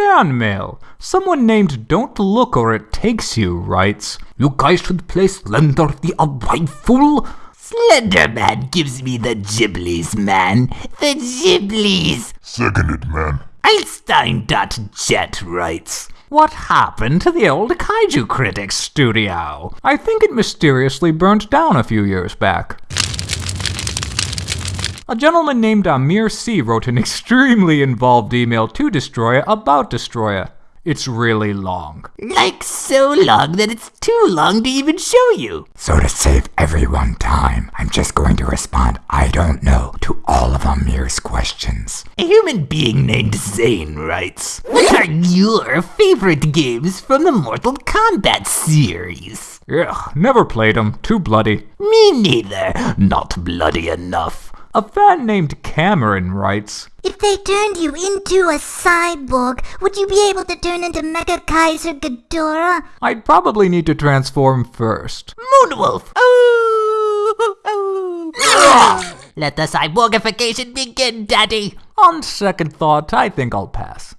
Fan mail. Someone named Don't Look or It Takes You writes, You guys should play Slender the Arrival. Slenderman gives me the giblies, man. The giblies. Seconded, man. Einstein.jet writes, What happened to the old Kaiju Critics studio? I think it mysteriously burnt down a few years back. A gentleman named Amir C. wrote an extremely involved email to Destroyer about Destroyer. It's really long. like so long that it's too long to even show you. So to save everyone time, I'm just going to respond I don't know to all of Amir's questions. A human being named Zane writes, What are your favorite games from the Mortal Kombat series? Ugh, never played them. Too bloody. Me neither. Not bloody enough. A fan named Cameron writes, If they turned you into a cyborg, would you be able to turn into Mecha Kaiser Ghidorah? I'd probably need to transform first. Moonwolf. Oh, oh. Let the cyborgification begin, Daddy. On second thought, I think I'll pass.